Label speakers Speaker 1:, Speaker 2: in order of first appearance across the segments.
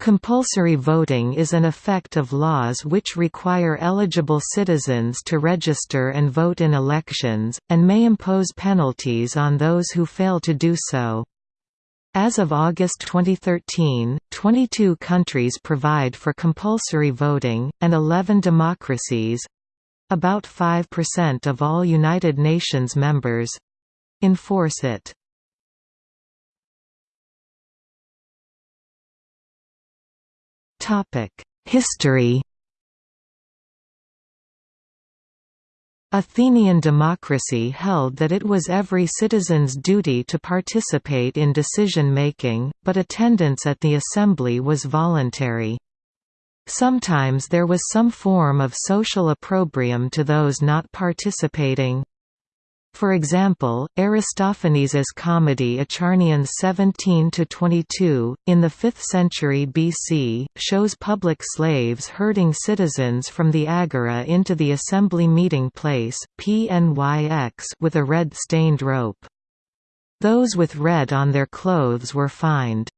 Speaker 1: Compulsory voting is an effect of laws which require eligible citizens to register and vote in elections, and may impose penalties on those who fail to do so. As of August 2013, 22 countries provide for compulsory voting, and 11 democracies—about 5% of all United Nations members—enforce it. History Athenian democracy held that it was every citizen's duty to participate in decision-making, but attendance at the assembly was voluntary. Sometimes there was some form of social opprobrium to those not participating, for example, Aristophanes' comedy Acharnians 17–22, in the 5th century BC, shows public slaves herding citizens from the agora into the assembly meeting place PNYX with a red-stained rope. Those with red on their clothes were fined.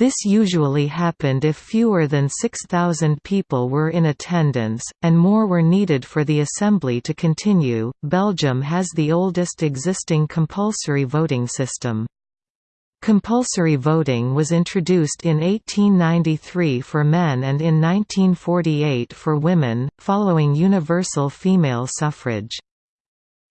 Speaker 1: This usually happened if fewer than 6,000 people were in attendance, and more were needed for the assembly to continue. Belgium has the oldest existing compulsory voting system. Compulsory voting was introduced in 1893 for men and in 1948 for women, following universal female suffrage.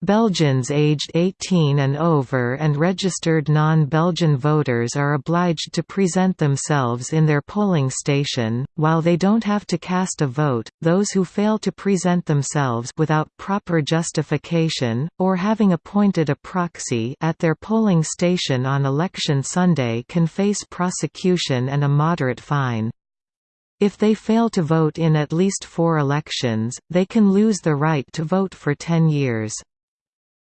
Speaker 1: Belgians aged 18 and over and registered non-Belgian voters are obliged to present themselves in their polling station, while they don't have to cast a vote. Those who fail to present themselves without proper justification, or having appointed a proxy at their polling station on election Sunday can face prosecution and a moderate fine. If they fail to vote in at least four elections, they can lose the right to vote for 10 years.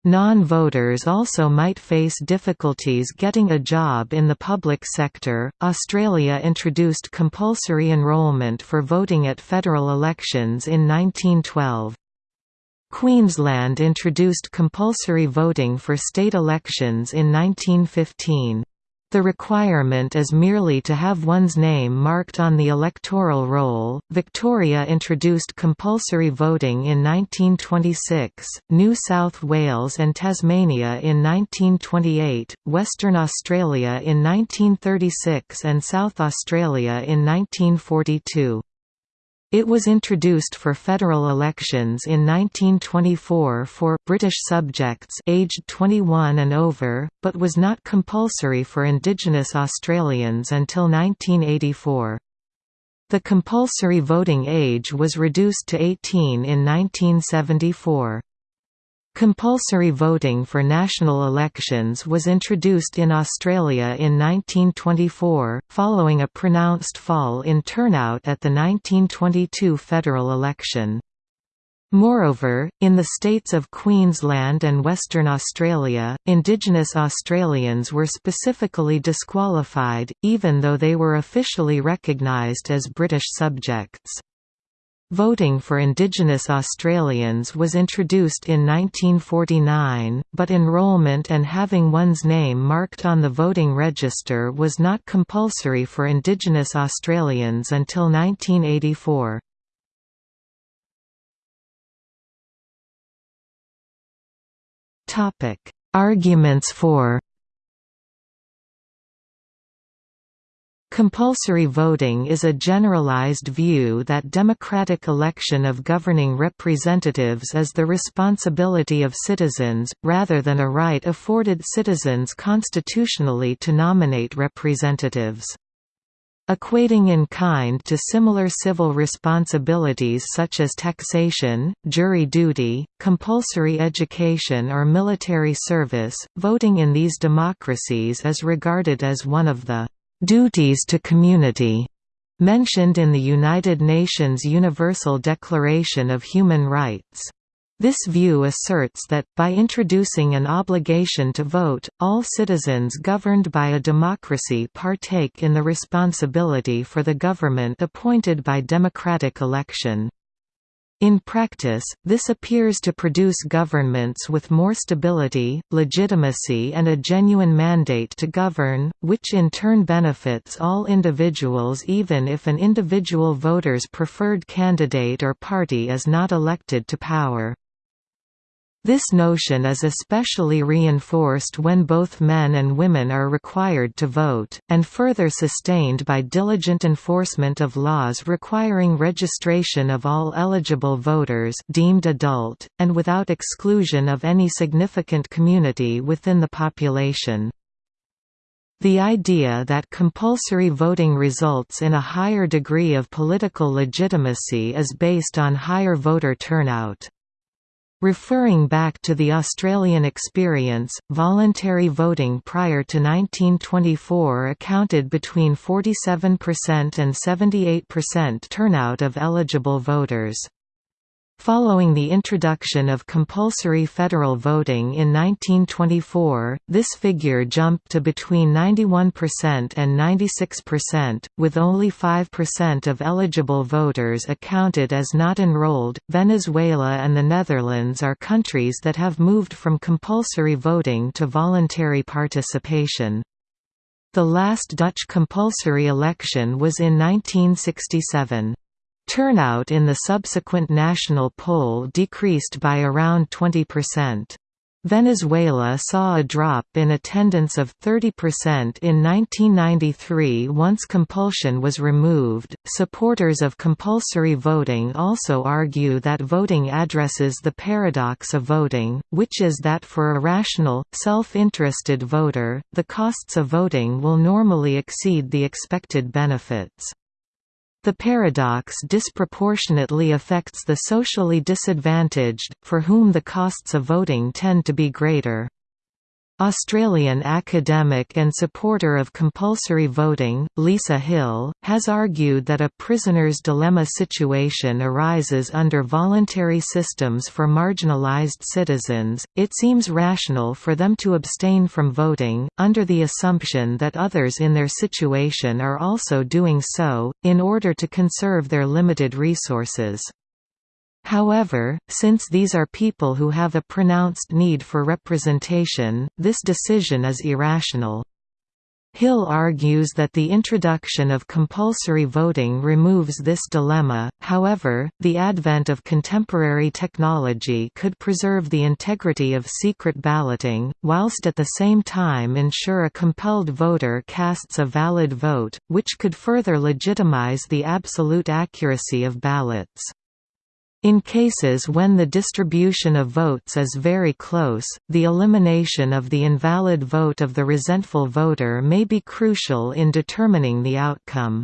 Speaker 1: Non-voters also might face difficulties getting a job in the public sector. Australia introduced compulsory enrolment for voting at federal elections in 1912. Queensland introduced compulsory voting for state elections in 1915. The requirement is merely to have one's name marked on the electoral roll. Victoria introduced compulsory voting in 1926, New South Wales and Tasmania in 1928, Western Australia in 1936, and South Australia in 1942. It was introduced for federal elections in 1924 for British subjects aged 21 and over, but was not compulsory for Indigenous Australians until 1984. The compulsory voting age was reduced to 18 in 1974. Compulsory voting for national elections was introduced in Australia in 1924, following a pronounced fall in turnout at the 1922 federal election. Moreover, in the states of Queensland and Western Australia, Indigenous Australians were specifically disqualified, even though they were officially recognised as British subjects. Voting for Indigenous Australians was introduced in 1949, but enrolment and having one's name marked on the voting register was not compulsory for Indigenous Australians until 1984. Arguments for Compulsory voting is a generalized view that democratic election of governing representatives is the responsibility of citizens, rather than a right afforded citizens constitutionally to nominate representatives. Equating in kind to similar civil responsibilities such as taxation, jury duty, compulsory education or military service, voting in these democracies is regarded as one of the duties to community mentioned in the United Nations Universal Declaration of Human Rights. This view asserts that, by introducing an obligation to vote, all citizens governed by a democracy partake in the responsibility for the government appointed by democratic election. In practice, this appears to produce governments with more stability, legitimacy and a genuine mandate to govern, which in turn benefits all individuals even if an individual voter's preferred candidate or party is not elected to power. This notion is especially reinforced when both men and women are required to vote, and further sustained by diligent enforcement of laws requiring registration of all eligible voters deemed adult, and without exclusion of any significant community within the population. The idea that compulsory voting results in a higher degree of political legitimacy is based on higher voter turnout. Referring back to the Australian experience, voluntary voting prior to 1924 accounted between 47% and 78% turnout of eligible voters. Following the introduction of compulsory federal voting in 1924, this figure jumped to between 91% and 96%, with only 5% of eligible voters accounted as not enrolled. Venezuela and the Netherlands are countries that have moved from compulsory voting to voluntary participation. The last Dutch compulsory election was in 1967. Turnout in the subsequent national poll decreased by around 20%. Venezuela saw a drop in attendance of 30% in 1993 once compulsion was removed. Supporters of compulsory voting also argue that voting addresses the paradox of voting, which is that for a rational, self interested voter, the costs of voting will normally exceed the expected benefits. The paradox disproportionately affects the socially disadvantaged, for whom the costs of voting tend to be greater. Australian academic and supporter of compulsory voting, Lisa Hill, has argued that a prisoner's dilemma situation arises under voluntary systems for marginalised citizens. It seems rational for them to abstain from voting, under the assumption that others in their situation are also doing so, in order to conserve their limited resources. However, since these are people who have a pronounced need for representation, this decision is irrational. Hill argues that the introduction of compulsory voting removes this dilemma, however, the advent of contemporary technology could preserve the integrity of secret balloting, whilst at the same time ensure a compelled voter casts a valid vote, which could further legitimize the absolute accuracy of ballots. In cases when the distribution of votes is very close, the elimination of the invalid vote of the resentful voter may be crucial in determining the outcome.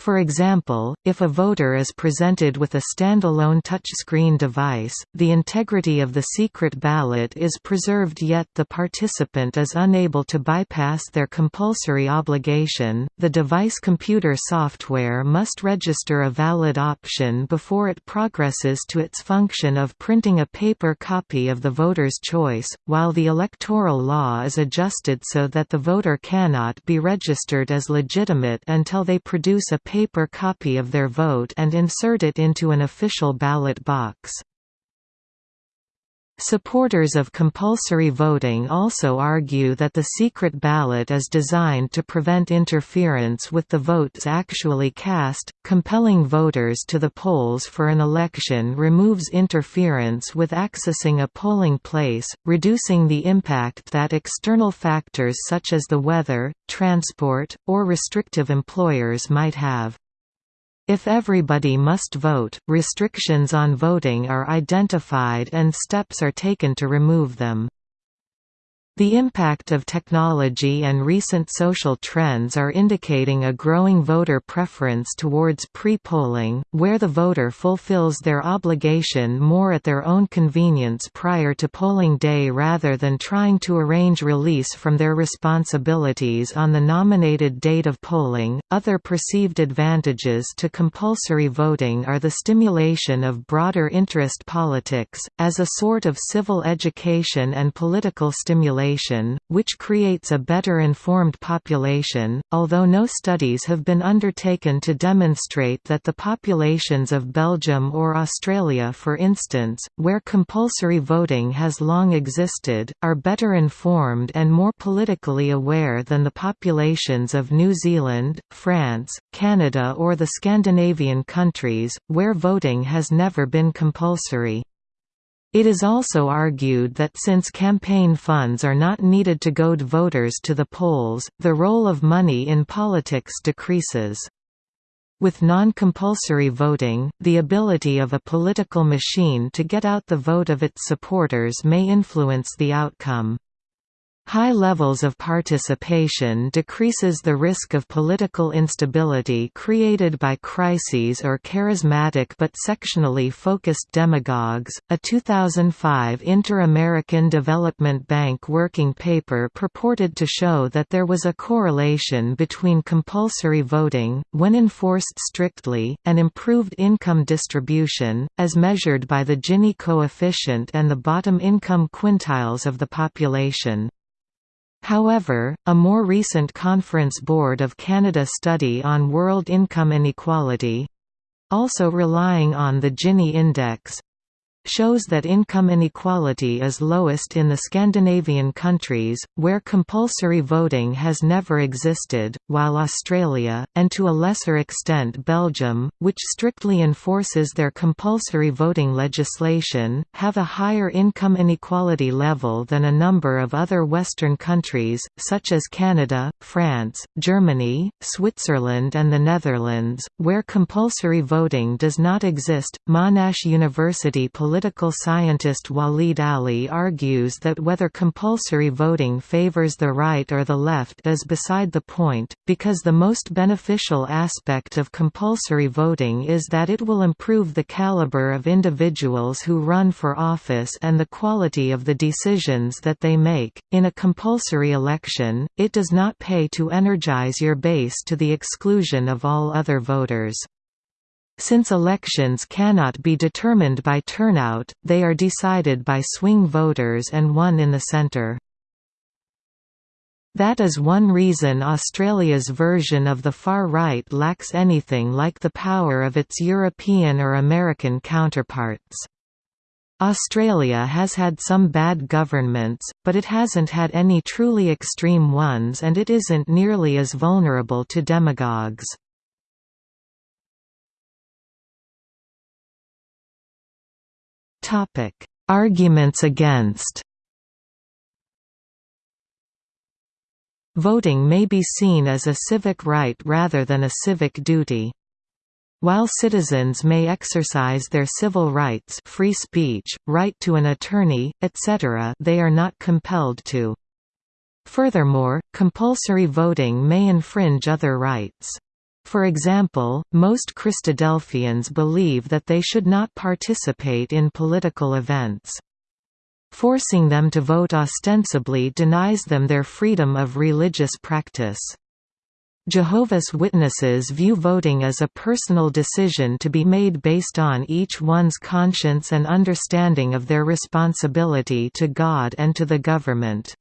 Speaker 1: For example, if a voter is presented with a standalone touchscreen device, the integrity of the secret ballot is preserved yet the participant is unable to bypass their compulsory obligation. The device computer software must register a valid option before it progresses to its function of printing a paper copy of the voter's choice, while the electoral law is adjusted so that the voter cannot be registered as legitimate until they produce a paper copy of their vote and insert it into an official ballot box. Supporters of compulsory voting also argue that the secret ballot is designed to prevent interference with the votes actually cast. Compelling voters to the polls for an election removes interference with accessing a polling place, reducing the impact that external factors such as the weather, transport, or restrictive employers might have. If everybody must vote, restrictions on voting are identified and steps are taken to remove them. The impact of technology and recent social trends are indicating a growing voter preference towards pre-polling, where the voter fulfills their obligation more at their own convenience prior to polling day rather than trying to arrange release from their responsibilities on the nominated date of polling. Other perceived advantages to compulsory voting are the stimulation of broader interest politics, as a sort of civil education and political stimulation population, which creates a better informed population, although no studies have been undertaken to demonstrate that the populations of Belgium or Australia for instance, where compulsory voting has long existed, are better informed and more politically aware than the populations of New Zealand, France, Canada or the Scandinavian countries, where voting has never been compulsory. It is also argued that since campaign funds are not needed to goad voters to the polls, the role of money in politics decreases. With non-compulsory voting, the ability of a political machine to get out the vote of its supporters may influence the outcome. High levels of participation decreases the risk of political instability created by crises or charismatic but sectionally focused demagogues. A 2005 Inter-American Development Bank working paper purported to show that there was a correlation between compulsory voting, when enforced strictly, and improved income distribution, as measured by the Gini coefficient and the bottom income quintiles of the population. However, a more recent Conference Board of Canada study on world income inequality—also relying on the Gini index, shows that income inequality is lowest in the Scandinavian countries, where compulsory voting has never existed, while Australia, and to a lesser extent Belgium, which strictly enforces their compulsory voting legislation, have a higher income inequality level than a number of other Western countries, such as Canada, France, Germany, Switzerland and the Netherlands, where compulsory voting does not exist. Monash University Political scientist Waleed Aly argues that whether compulsory voting favors the right or the left is beside the point, because the most beneficial aspect of compulsory voting is that it will improve the caliber of individuals who run for office and the quality of the decisions that they make. In a compulsory election, it does not pay to energize your base to the exclusion of all other voters. Since elections cannot be determined by turnout, they are decided by swing voters and one in the centre. That is one reason Australia's version of the far right lacks anything like the power of its European or American counterparts. Australia has had some bad governments, but it hasn't had any truly extreme ones and it isn't nearly as vulnerable to demagogues. Topic: Arguments against. Voting may be seen as a civic right rather than a civic duty. While citizens may exercise their civil rights free speech, right to an attorney, etc. they are not compelled to. Furthermore, compulsory voting may infringe other rights. For example, most Christadelphians believe that they should not participate in political events. Forcing them to vote ostensibly denies them their freedom of religious practice. Jehovah's Witnesses view voting as a personal decision to be made based on each one's conscience and understanding of their responsibility to God and to the government.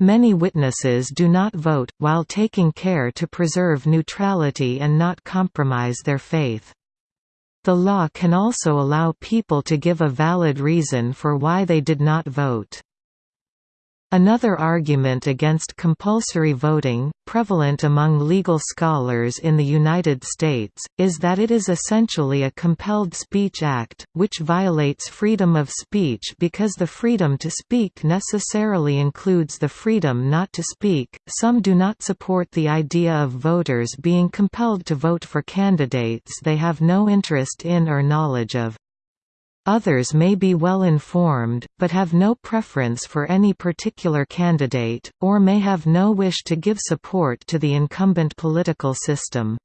Speaker 1: Many witnesses do not vote, while taking care to preserve neutrality and not compromise their faith. The law can also allow people to give a valid reason for why they did not vote. Another argument against compulsory voting, prevalent among legal scholars in the United States, is that it is essentially a compelled speech act, which violates freedom of speech because the freedom to speak necessarily includes the freedom not to speak. Some do not support the idea of voters being compelled to vote for candidates they have no interest in or knowledge of. Others may be well informed, but have no preference for any particular candidate, or may have no wish to give support to the incumbent political system.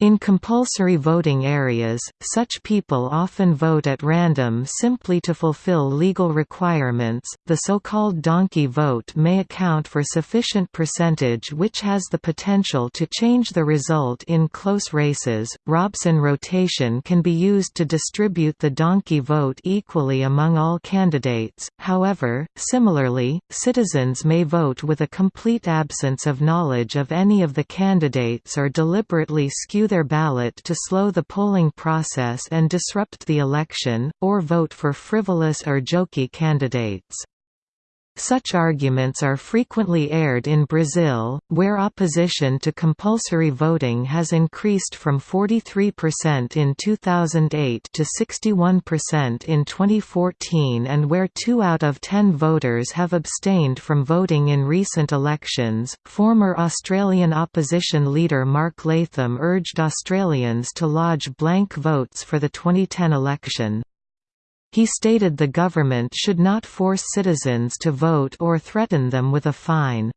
Speaker 1: In compulsory voting areas, such people often vote at random simply to fulfill legal requirements. The so-called donkey vote may account for sufficient percentage which has the potential to change the result in close races. Robson rotation can be used to distribute the donkey vote equally among all candidates. However, similarly, citizens may vote with a complete absence of knowledge of any of the candidates or deliberately skew their ballot to slow the polling process and disrupt the election, or vote for frivolous or jokey candidates. Such arguments are frequently aired in Brazil, where opposition to compulsory voting has increased from 43% in 2008 to 61% in 2014 and where 2 out of 10 voters have abstained from voting in recent elections. Former Australian opposition leader Mark Latham urged Australians to lodge blank votes for the 2010 election. He stated the government should not force citizens to vote or threaten them with a fine.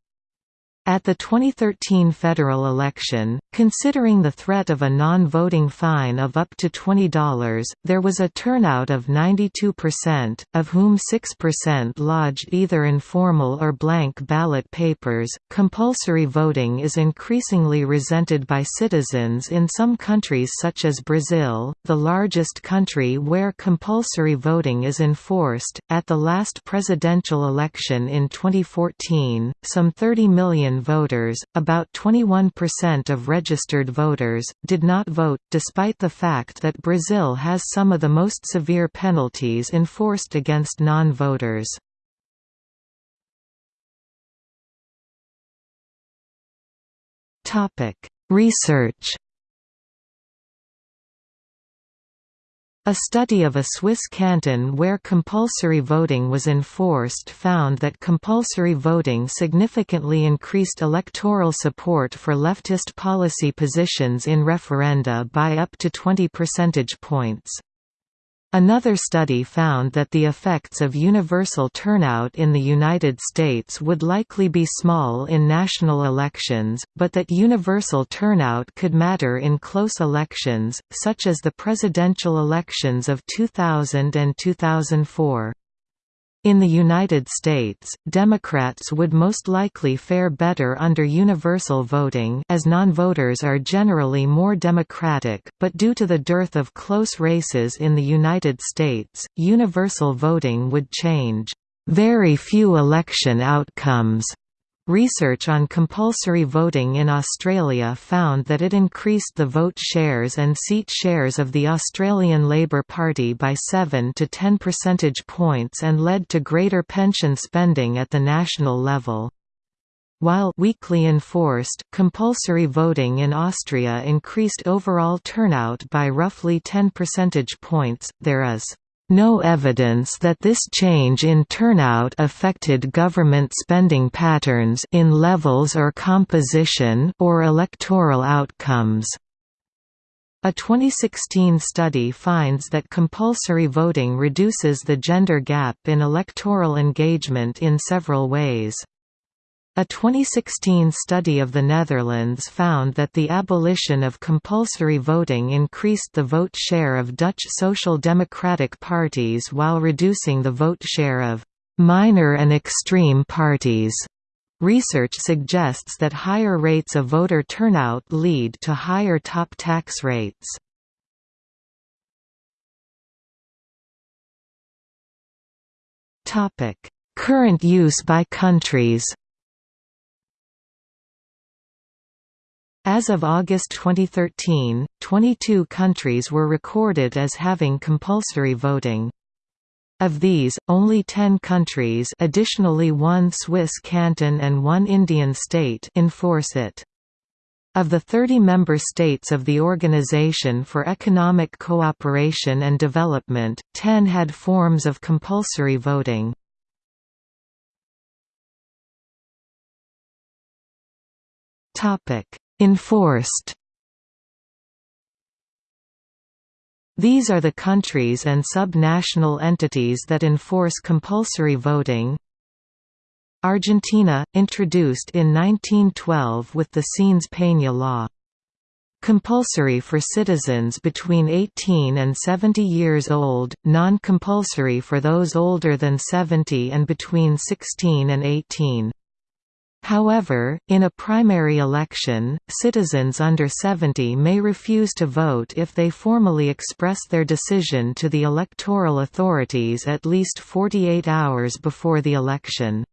Speaker 1: At the 2013 federal election, considering the threat of a non-voting fine of up to $20, there was a turnout of 92%, of whom 6% lodged either informal or blank ballot papers. Compulsory voting is increasingly resented by citizens in some countries such as Brazil, the largest country where compulsory voting is enforced. At the last presidential election in 2014, some 30 million voters, about 21% of registered voters, did not vote, despite the fact that Brazil has some of the most severe penalties enforced against non-voters. Research A study of a Swiss canton where compulsory voting was enforced found that compulsory voting significantly increased electoral support for leftist policy positions in referenda by up to 20 percentage points. Another study found that the effects of universal turnout in the United States would likely be small in national elections, but that universal turnout could matter in close elections, such as the presidential elections of 2000 and 2004. In the United States, Democrats would most likely fare better under universal voting as non-voters are generally more democratic, but due to the dearth of close races in the United States, universal voting would change. Very few election outcomes Research on compulsory voting in Australia found that it increased the vote shares and seat shares of the Australian Labor Party by 7 to 10 percentage points and led to greater pension spending at the national level. While weakly enforced, compulsory voting in Austria increased overall turnout by roughly 10 percentage points, there is no evidence that this change in turnout affected government spending patterns in levels or composition or electoral outcomes. A 2016 study finds that compulsory voting reduces the gender gap in electoral engagement in several ways. A 2016 study of the Netherlands found that the abolition of compulsory voting increased the vote share of Dutch social democratic parties while reducing the vote share of «minor and extreme parties». Research suggests that higher rates of voter turnout lead to higher top tax rates. Current use by countries As of August 2013, 22 countries were recorded as having compulsory voting. Of these, only 10 countries additionally one Swiss canton and one Indian state enforce it. Of the 30 member states of the Organization for Economic Cooperation and Development, 10 had forms of compulsory voting. Enforced These are the countries and sub-national entities that enforce compulsory voting. Argentina, introduced in 1912 with the Sáenz Peña law. Compulsory for citizens between 18 and 70 years old, non-compulsory for those older than 70 and between 16 and 18. However, in a primary election, citizens under 70 may refuse to vote if they formally express their decision to the electoral authorities at least 48 hours before the election.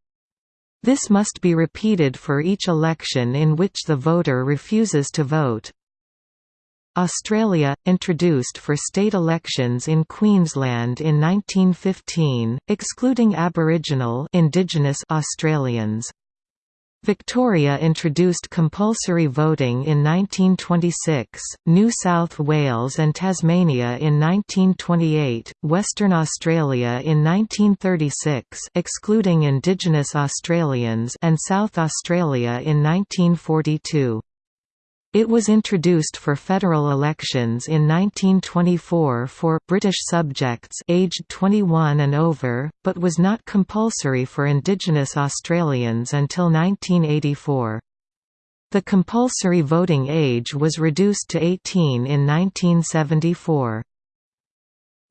Speaker 1: This must be repeated for each election in which the voter refuses to vote. Australia, introduced for state elections in Queensland in 1915, excluding Aboriginal indigenous Australians. Victoria introduced compulsory voting in 1926, New South Wales and Tasmania in 1928, Western Australia in 1936 excluding Indigenous Australians and South Australia in 1942. It was introduced for federal elections in 1924 for British subjects aged 21 and over, but was not compulsory for Indigenous Australians until 1984. The compulsory voting age was reduced to 18 in 1974.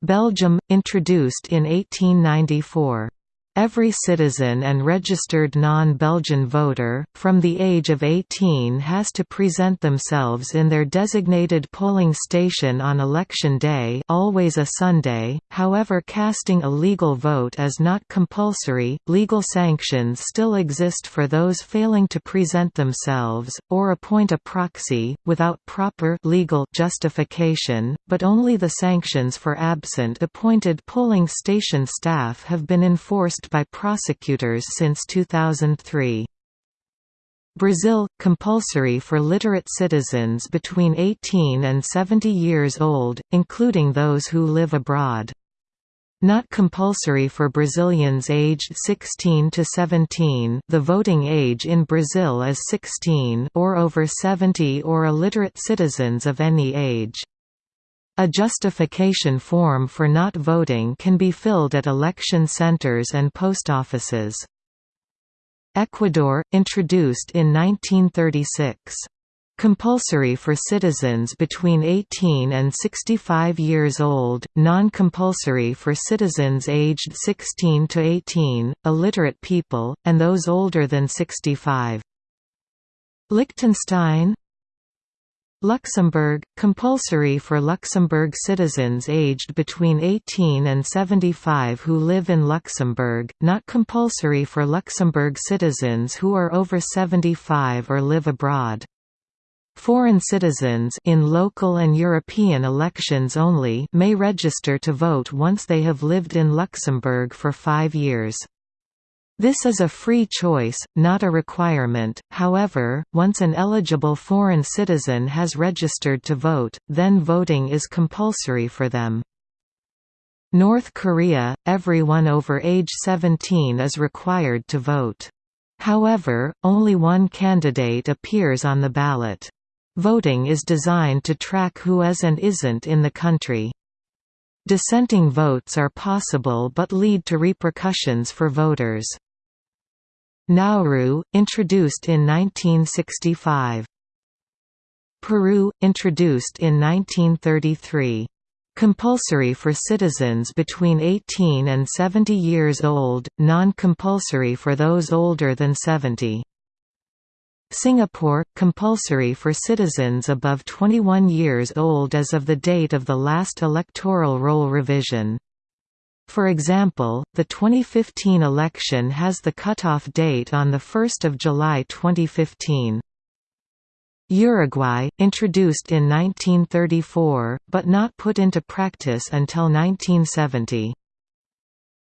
Speaker 1: Belgium, introduced in 1894. Every citizen and registered non-Belgian voter, from the age of 18 has to present themselves in their designated polling station on election day always a Sunday, however casting a legal vote is not compulsory, legal sanctions still exist for those failing to present themselves, or appoint a proxy, without proper legal justification, but only the sanctions for absent appointed polling station staff have been enforced by prosecutors since 2003. Brazil – compulsory for literate citizens between 18 and 70 years old, including those who live abroad. Not compulsory for Brazilians aged 16 to 17 the voting age in Brazil is 16 or over 70 or illiterate citizens of any age. A justification form for not voting can be filled at election centers and post offices. Ecuador, introduced in 1936. Compulsory for citizens between 18 and 65 years old, non-compulsory for citizens aged 16 to 18, illiterate people, and those older than 65. Liechtenstein Luxembourg – compulsory for Luxembourg citizens aged between 18 and 75 who live in Luxembourg, not compulsory for Luxembourg citizens who are over 75 or live abroad. Foreign citizens in local and European elections only may register to vote once they have lived in Luxembourg for five years. This is a free choice, not a requirement, however, once an eligible foreign citizen has registered to vote, then voting is compulsory for them. North Korea – Everyone over age 17 is required to vote. However, only one candidate appears on the ballot. Voting is designed to track who is and isn't in the country. Dissenting votes are possible but lead to repercussions for voters. Nauru, introduced in 1965. Peru, introduced in 1933. Compulsory for citizens between 18 and 70 years old, non-compulsory for those older than 70. Singapore – compulsory for citizens above 21 years old as of the date of the last electoral roll revision. For example, the 2015 election has the cutoff date on 1 July 2015. Uruguay, introduced in 1934, but not put into practice until 1970.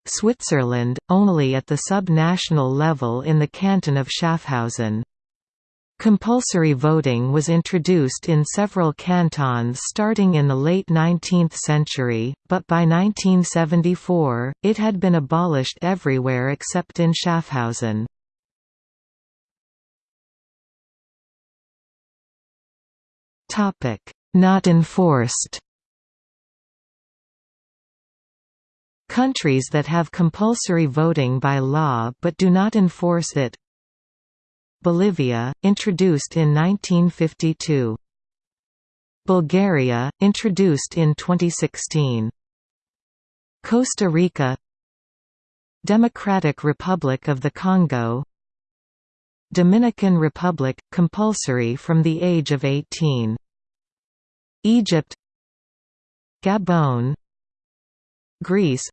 Speaker 1: Switzerland, only at the sub-national level in the canton of Schaffhausen. Compulsory voting was introduced in several cantons starting in the late 19th century, but by 1974, it had been abolished everywhere except in Schaffhausen. Not enforced Countries that have compulsory voting by law but do not enforce it Bolivia, introduced in 1952. Bulgaria, introduced in 2016. Costa Rica. Democratic Republic of the Congo. Dominican Republic – compulsory from the age of 18 Egypt. Gabon. Greece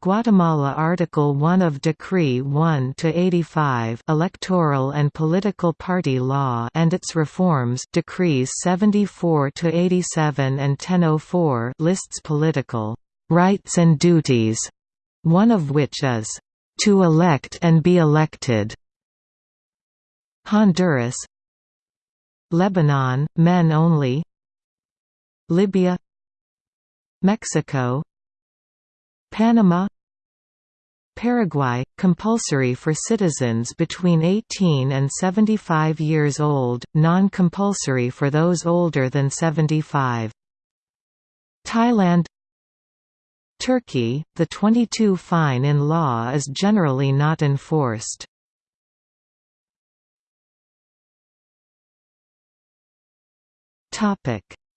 Speaker 1: Guatemala Article 1 of Decree 1 to 85 Electoral and Political Party Law and its reforms Decrees 74 to 87 and 1004 lists political rights and duties, one of which is, "...to elect and be elected." Honduras. Lebanon, men only. Libya. Mexico Panama Paraguay – compulsory for citizens between 18 and 75 years old, non-compulsory for those older than 75. Thailand Turkey, the 22 fine in law is generally not enforced.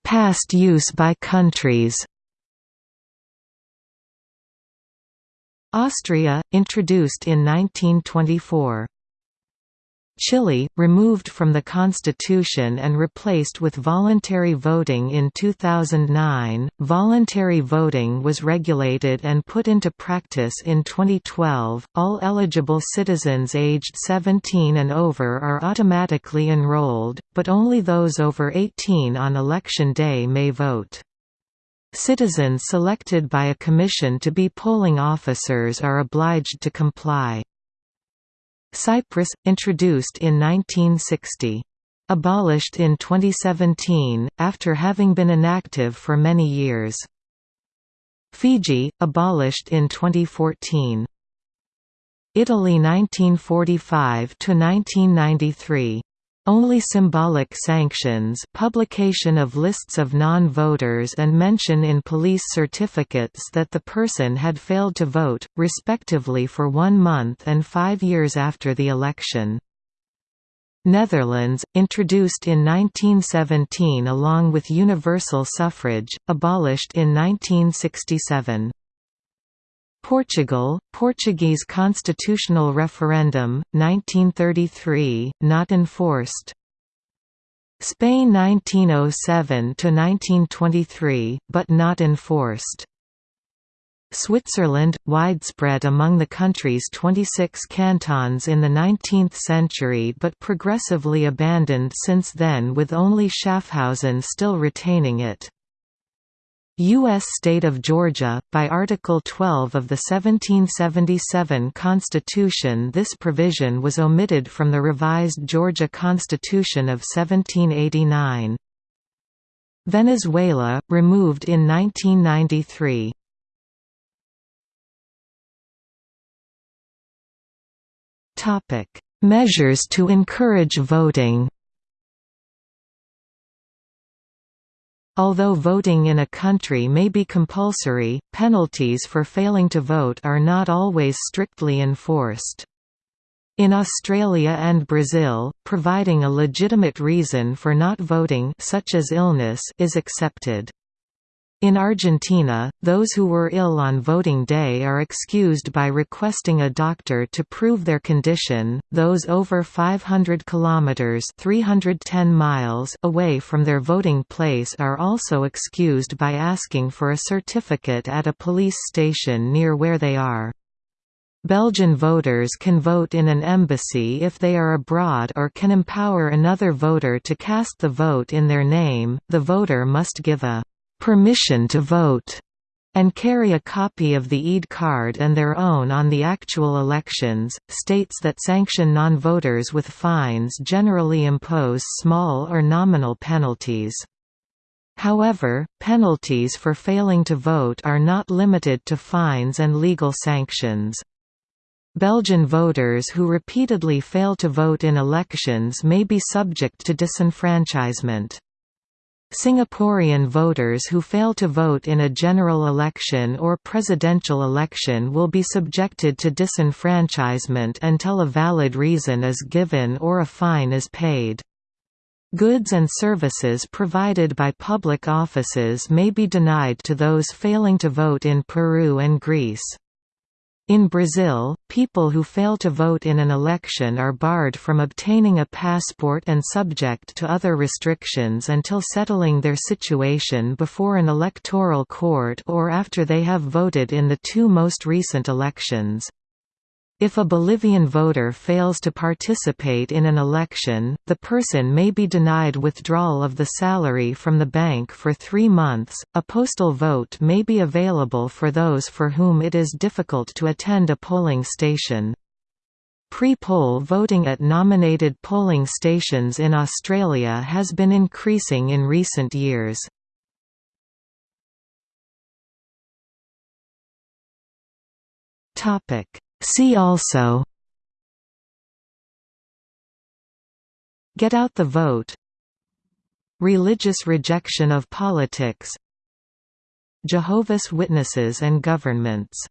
Speaker 1: Past use by countries Austria, introduced in 1924 Chile, removed from the constitution and replaced with voluntary voting in 2009. Voluntary voting was regulated and put into practice in 2012. All eligible citizens aged 17 and over are automatically enrolled, but only those over 18 on election day may vote. Citizens selected by a commission to be polling officers are obliged to comply. Cyprus, introduced in 1960. Abolished in 2017, after having been inactive for many years. Fiji, abolished in 2014. Italy 1945–1993 only symbolic sanctions publication of lists of non-voters and mention in police certificates that the person had failed to vote, respectively for one month and five years after the election. Netherlands, introduced in 1917 along with universal suffrage, abolished in 1967. Portugal, Portuguese constitutional referendum, 1933, not enforced. Spain 1907–1923, but not enforced. Switzerland, widespread among the country's 26 cantons in the 19th century but progressively abandoned since then with only Schaffhausen still retaining it. U.S. state of Georgia, by Article 12 of the 1777 Constitution this provision was omitted from the revised Georgia Constitution of 1789. Venezuela, removed in 1993. Measures to encourage voting Although voting in a country may be compulsory, penalties for failing to vote are not always strictly enforced. In Australia and Brazil, providing a legitimate reason for not voting such as illness is accepted. In Argentina, those who were ill on voting day are excused by requesting a doctor to prove their condition. Those over 500 kilometers (310 miles) away from their voting place are also excused by asking for a certificate at a police station near where they are. Belgian voters can vote in an embassy if they are abroad or can empower another voter to cast the vote in their name. The voter must give a permission to vote and carry a copy of the EID card and their own on the actual elections. States that sanction non-voters with fines generally impose small or nominal penalties. However, penalties for failing to vote are not limited to fines and legal sanctions. Belgian voters who repeatedly fail to vote in elections may be subject to disenfranchisement. Singaporean voters who fail to vote in a general election or presidential election will be subjected to disenfranchisement until a valid reason is given or a fine is paid. Goods and services provided by public offices may be denied to those failing to vote in Peru and Greece. In Brazil, people who fail to vote in an election are barred from obtaining a passport and subject to other restrictions until settling their situation before an electoral court or after they have voted in the two most recent elections. If a Bolivian voter fails to participate in an election, the person may be denied withdrawal of the salary from the bank for three months. A postal vote may be available for those for whom it is difficult to attend a polling station. Pre-poll voting at nominated polling stations in Australia has been increasing in recent years. Topic See also. Get out the vote. Religious rejection of politics. Jehovah's Witnesses and governments